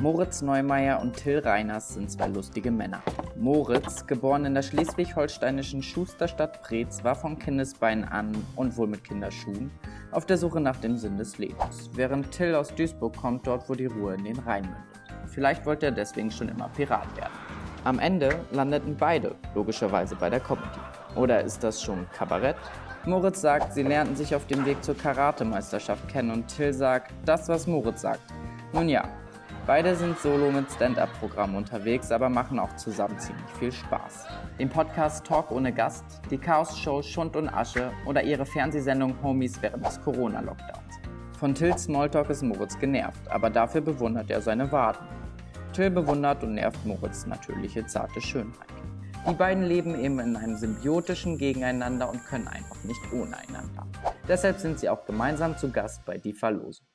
Moritz Neumeier und Till Reiners sind zwei lustige Männer. Moritz, geboren in der schleswig-holsteinischen Schusterstadt Preetz, war von Kindesbeinen an und wohl mit Kinderschuhen auf der Suche nach dem Sinn des Lebens, während Till aus Duisburg kommt, dort wo die Ruhe in den Rhein mündet. Vielleicht wollte er deswegen schon immer Pirat werden. Am Ende landeten beide logischerweise bei der Comedy. Oder ist das schon Kabarett? Moritz sagt, sie lernten sich auf dem Weg zur Karatemeisterschaft kennen und Till sagt, das was Moritz sagt. Nun ja, beide sind solo mit Stand-Up-Programmen unterwegs, aber machen auch zusammen ziemlich viel Spaß. Den Podcast Talk ohne Gast, die Chaos-Show Schund und Asche oder ihre Fernsehsendung Homies während des Corona-Lockdowns. Von Tills Smalltalk ist Moritz genervt, aber dafür bewundert er seine Waden. Till bewundert und nervt Moritz natürliche zarte Schönheit. Die beiden leben eben in einem symbiotischen Gegeneinander und können einfach nicht ohne einander. Deshalb sind sie auch gemeinsam zu Gast bei Die Verlosung.